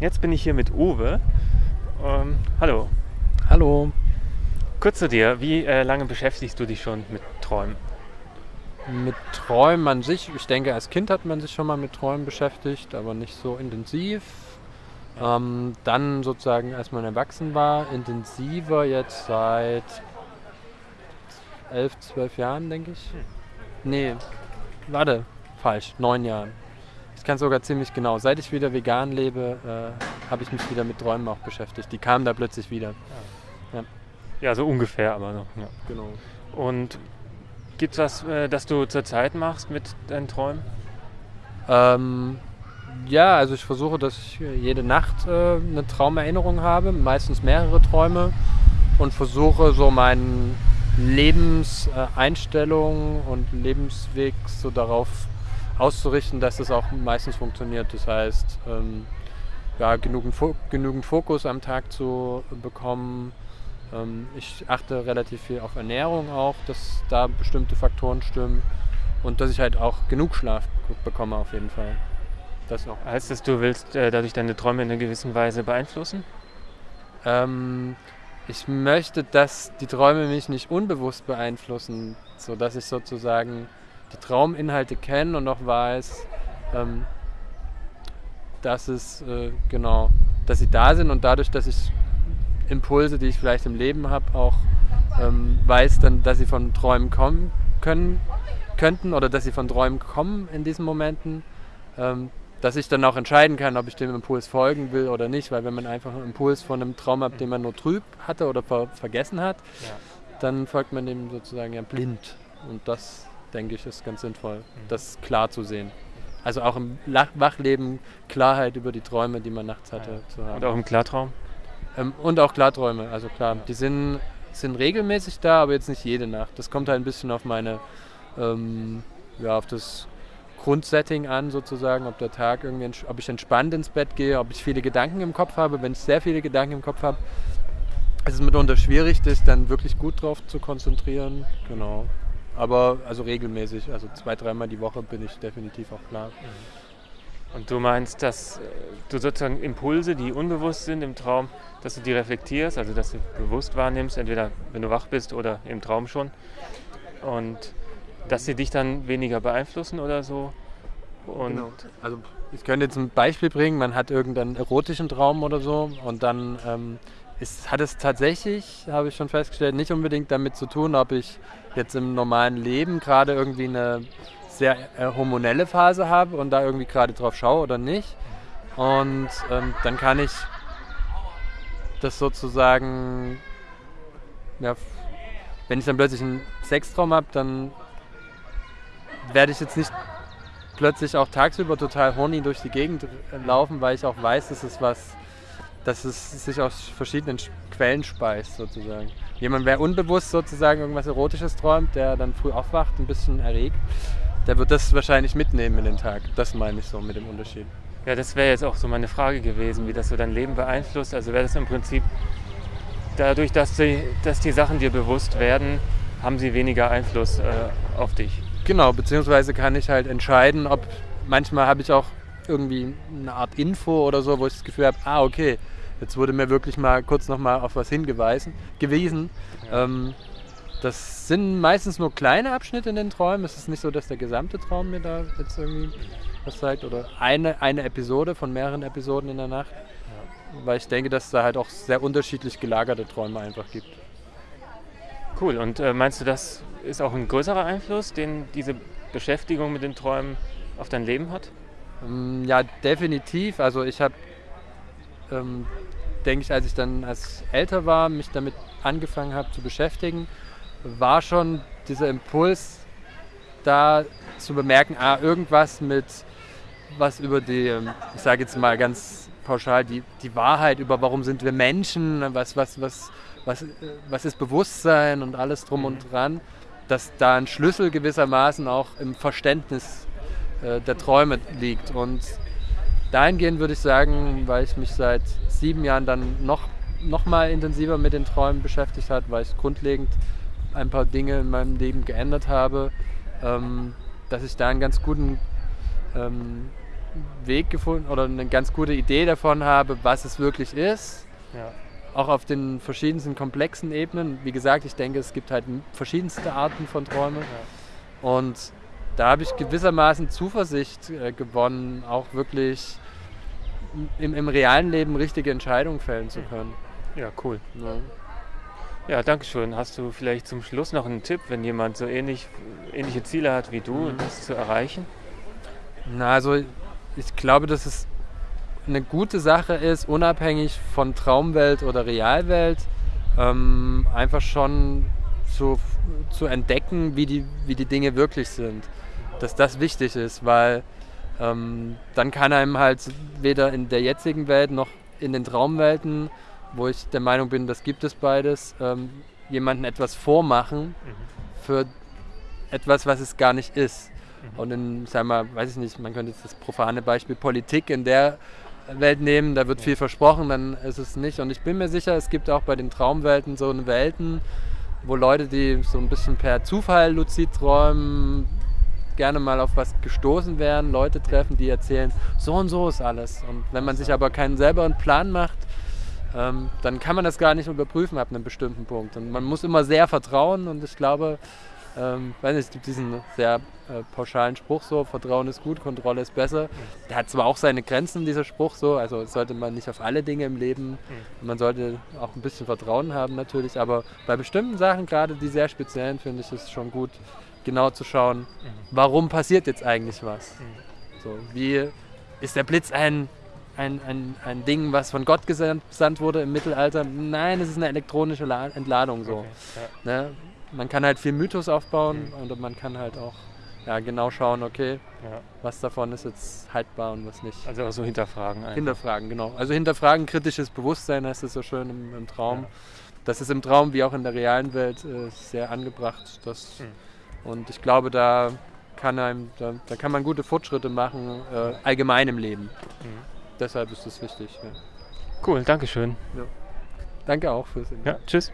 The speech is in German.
Jetzt bin ich hier mit Uwe. Ähm, hallo. Hallo. Kurz zu dir, wie äh, lange beschäftigst du dich schon mit Träumen? Mit Träumen an sich, ich denke, als Kind hat man sich schon mal mit Träumen beschäftigt, aber nicht so intensiv. Ähm, dann sozusagen, als man erwachsen war, intensiver jetzt seit elf, zwölf Jahren, denke ich. Nee, warte, falsch, neun Jahren. Ich kann sogar ziemlich genau. Seit ich wieder vegan lebe, äh, habe ich mich wieder mit Träumen auch beschäftigt. Die kamen da plötzlich wieder. Ja, ja so ungefähr, aber noch. Ja. Genau. Und gibt es was, äh, das du zurzeit machst mit deinen Träumen? Ähm, ja, also ich versuche, dass ich jede Nacht äh, eine Traumerinnerung habe, meistens mehrere Träume und versuche so meinen Lebenseinstellung und Lebensweg so darauf auszurichten, dass es auch meistens funktioniert. Das heißt, ähm, ja, genügend, genügend Fokus am Tag zu bekommen. Ähm, ich achte relativ viel auf Ernährung auch, dass da bestimmte Faktoren stimmen und dass ich halt auch genug Schlaf bekomme auf jeden Fall. Das noch. Heißt das, du willst äh, dadurch deine Träume in einer gewissen Weise beeinflussen? Ähm, ich möchte, dass die Träume mich nicht unbewusst beeinflussen, sodass ich sozusagen die Trauminhalte kenne und auch weiß, ähm, dass es äh, genau, dass sie da sind und dadurch, dass ich Impulse, die ich vielleicht im Leben habe, auch ähm, weiß, dann, dass sie von Träumen kommen können, könnten oder dass sie von Träumen kommen in diesen Momenten, ähm, dass ich dann auch entscheiden kann, ob ich dem Impuls folgen will oder nicht, weil wenn man einfach einen Impuls von einem Traum hat, den man nur trüb hatte oder ver vergessen hat, ja. dann folgt man dem sozusagen ja blind. Und das, denke ich, ist ganz sinnvoll, mhm. das klar zu sehen. Also auch im Wachleben Klarheit über die Träume, die man nachts hatte, ja. zu haben. Und auch im Klartraum? Ähm, und auch Klarträume, also klar. Die sind, sind regelmäßig da, aber jetzt nicht jede Nacht. Das kommt halt ein bisschen auf meine, ähm, ja, auf das Grundsetting an, sozusagen, ob der Tag irgendwie, ob ich entspannt ins Bett gehe, ob ich viele Gedanken im Kopf habe. Wenn ich sehr viele Gedanken im Kopf habe, ist es mitunter schwierig, das dann wirklich gut drauf zu konzentrieren. Genau. Aber also regelmäßig, also zwei, dreimal die Woche bin ich definitiv auch klar. Mhm. Und du meinst, dass äh, du sozusagen Impulse, die unbewusst sind im Traum, dass du die reflektierst, also dass du bewusst wahrnimmst, entweder wenn du wach bist oder im Traum schon. Und dass sie dich dann weniger beeinflussen oder so. Und genau. Also ich könnte jetzt ein Beispiel bringen, man hat irgendeinen erotischen Traum oder so und dann ähm, ist, hat es tatsächlich, habe ich schon festgestellt, nicht unbedingt damit zu tun, ob ich jetzt im normalen Leben gerade irgendwie eine sehr äh, hormonelle Phase habe und da irgendwie gerade drauf schaue oder nicht. Und ähm, dann kann ich das sozusagen, ja, wenn ich dann plötzlich einen Sextraum habe, dann werde ich jetzt nicht plötzlich auch tagsüber total horny durch die Gegend laufen, weil ich auch weiß, dass es was, dass es sich aus verschiedenen Quellen speist sozusagen. Jemand, wer unbewusst sozusagen irgendwas Erotisches träumt, der dann früh aufwacht, ein bisschen erregt, der wird das wahrscheinlich mitnehmen in den Tag. Das meine ich so mit dem Unterschied. Ja, das wäre jetzt auch so meine Frage gewesen, wie das so dein Leben beeinflusst. Also wäre das im Prinzip dadurch, dass die, dass die Sachen dir bewusst werden, haben sie weniger Einfluss äh, auf dich. Genau, beziehungsweise kann ich halt entscheiden, ob manchmal habe ich auch irgendwie eine Art Info oder so, wo ich das Gefühl habe, ah, okay, jetzt wurde mir wirklich mal kurz nochmal auf was hingewiesen. Gewesen. Ja. Ähm, das sind meistens nur kleine Abschnitte in den Träumen. Es ist nicht so, dass der gesamte Traum mir da jetzt irgendwie was zeigt oder eine, eine Episode von mehreren Episoden in der Nacht. Ja. Weil ich denke, dass es da halt auch sehr unterschiedlich gelagerte Träume einfach gibt. Cool. Und äh, meinst du, das ist auch ein größerer Einfluss, den diese Beschäftigung mit den Träumen auf dein Leben hat? Ähm, ja, definitiv. Also ich habe, ähm, denke ich, als ich dann als älter war, mich damit angefangen habe zu beschäftigen, war schon dieser Impuls da zu bemerken, ah, irgendwas mit was über die, ähm, ich sage jetzt mal ganz pauschal, die, die Wahrheit über warum sind wir Menschen, was, was, was, was, was ist Bewusstsein und alles drum und mhm. dran, dass da ein Schlüssel gewissermaßen auch im Verständnis äh, der Träume liegt. Und dahingehend würde ich sagen, weil ich mich seit sieben Jahren dann noch, noch mal intensiver mit den Träumen beschäftigt habe, weil ich grundlegend ein paar Dinge in meinem Leben geändert habe, ähm, dass ich da einen ganz guten ähm, Weg gefunden oder eine ganz gute Idee davon habe, was es wirklich ist. Ja. Auch auf den verschiedensten komplexen Ebenen. Wie gesagt, ich denke, es gibt halt verschiedenste Arten von Träumen. Und da habe ich gewissermaßen Zuversicht äh, gewonnen, auch wirklich im, im realen Leben richtige Entscheidungen fällen zu können. Ja, cool. Ja. Ja, danke schön. Hast du vielleicht zum Schluss noch einen Tipp, wenn jemand so ähnlich, ähnliche Ziele hat wie du, Mhm. das zu erreichen? Na, also ich glaube, dass es eine gute Sache ist, unabhängig von Traumwelt oder Realwelt, ähm, einfach schon zu, zu entdecken, wie die, wie die Dinge wirklich sind. Dass das wichtig ist, weil ähm, dann kann einem halt weder in der jetzigen Welt noch in den Traumwelten, wo ich der Meinung bin, das gibt es beides, ähm, jemanden etwas vormachen für etwas, was es gar nicht ist. Und in, wir, mal, weiß ich nicht, man könnte jetzt das profane Beispiel Politik in der Welt nehmen, da wird viel versprochen, dann ist es nicht. Und ich bin mir sicher, es gibt auch bei den Traumwelten so eine Welten, wo Leute, die so ein bisschen per Zufall luzid träumen, gerne mal auf was gestoßen werden, Leute treffen, die erzählen, so und so ist alles. Und wenn man sich aber keinen selber einen Plan macht, ähm, dann kann man das gar nicht überprüfen ab einem bestimmten Punkt. Und man muss immer sehr vertrauen und ich glaube, ähm, weiß nicht, es gibt diesen sehr äh, pauschalen Spruch so, Vertrauen ist gut, Kontrolle ist besser. Der hat zwar auch seine Grenzen, dieser Spruch so, also sollte man nicht auf alle Dinge im Leben, man sollte auch ein bisschen Vertrauen haben natürlich, aber bei bestimmten Sachen, gerade die sehr speziellen, finde ich es schon gut, genau zu schauen, warum passiert jetzt eigentlich was. So, wie ist der Blitz ein, ein, ein, ein Ding, was von Gott gesandt wurde im Mittelalter? Nein, es ist eine elektronische La Entladung so. Okay, Ne? Man kann halt viel Mythos aufbauen und man kann halt auch ja, genau schauen, okay, ja, was davon ist jetzt haltbar und was nicht. Also auch so hinterfragen. Einfach. Hinterfragen, genau. Also hinterfragen, kritisches Bewusstsein heißt es so schön im, im Traum. Ja. Das ist im Traum wie auch in der realen Welt äh, sehr angebracht. Das, Hm. Und ich glaube, da kann, einem, da, da kann man gute Fortschritte machen, äh, allgemein im Leben. Mhm. Deshalb ist es wichtig. Ja. Cool, Dankeschön. Danke auch fürs Ja, tschüss.